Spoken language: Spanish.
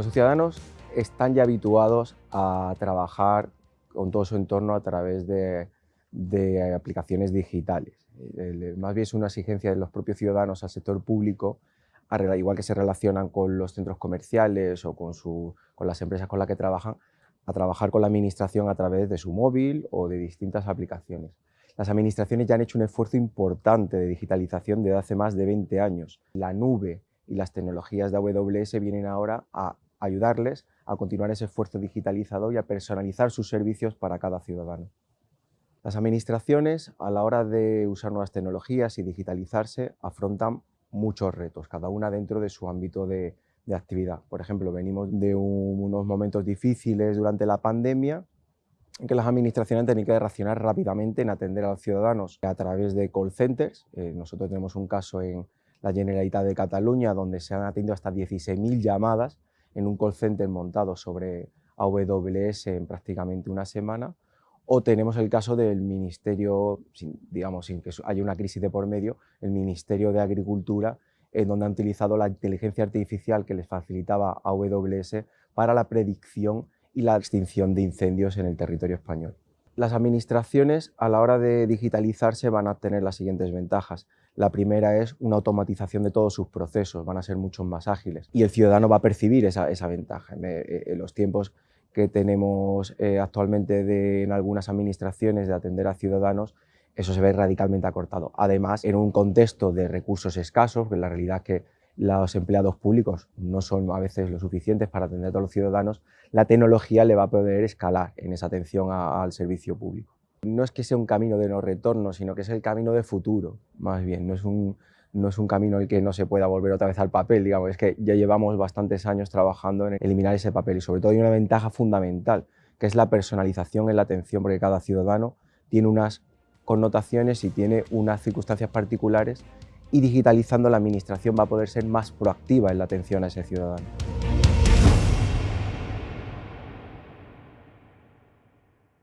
Nuestros ciudadanos están ya habituados a trabajar con todo su entorno a través de, aplicaciones digitales. más bien es una exigencia de los propios ciudadanos al sector público, igual que se relacionan con los centros comerciales o con, con las empresas con las que trabajan, a trabajar con la administración a través de su móvil o de distintas aplicaciones. Las administraciones ya han hecho un esfuerzo importante de digitalización desde hace más de 20 años. La nube y las tecnologías de AWS vienen ahora a ayudarles a continuar ese esfuerzo digitalizado y a personalizar sus servicios para cada ciudadano. Las administraciones, a la hora de usar nuevas tecnologías y digitalizarse, afrontan muchos retos, cada una dentro de su ámbito de, actividad. Por ejemplo, venimos de unos momentos difíciles durante la pandemia, en que las administraciones tenido que reaccionar rápidamente en atender a los ciudadanos a través de call centers. Eh, nosotros tenemos un caso en la Generalitat de Cataluña donde se han atendido hasta 16.000 llamadas en un call center montado sobre AWS en prácticamente una semana, o tenemos el caso del Ministerio, digamos, sin que haya una crisis de por medio, el Ministerio de Agricultura, en donde han utilizado la inteligencia artificial que les facilitaba AWS para la predicción y la extinción de incendios en el territorio español. Las administraciones a la hora de digitalizarse van a tener las siguientes ventajas. La primera es una automatización de todos sus procesos, van a ser mucho más ágiles y el ciudadano va a percibir esa, ventaja. Eh, en, los tiempos que tenemos eh, actualmente en algunas administraciones de atender a ciudadanos, eso se ve radicalmente acortado. Además, en un contexto de recursos escasos, que la realidad es que los empleados públicos no son a veces lo suficientes para atender a todos los ciudadanos, la tecnología le va a poder escalar en esa atención al servicio público. No es que sea un camino de no retorno, sino que es el camino de futuro, más bien. No es un, no es un camino en el que no se pueda volver otra vez al papel, digamos, es que ya llevamos bastantes años trabajando en eliminar ese papel y sobre todo hay una ventaja fundamental, que es la personalización en la atención, porque cada ciudadano tiene unas connotaciones y tiene unas circunstancias particulares y digitalizando la administración va a poder ser más proactiva en la atención a ese ciudadano.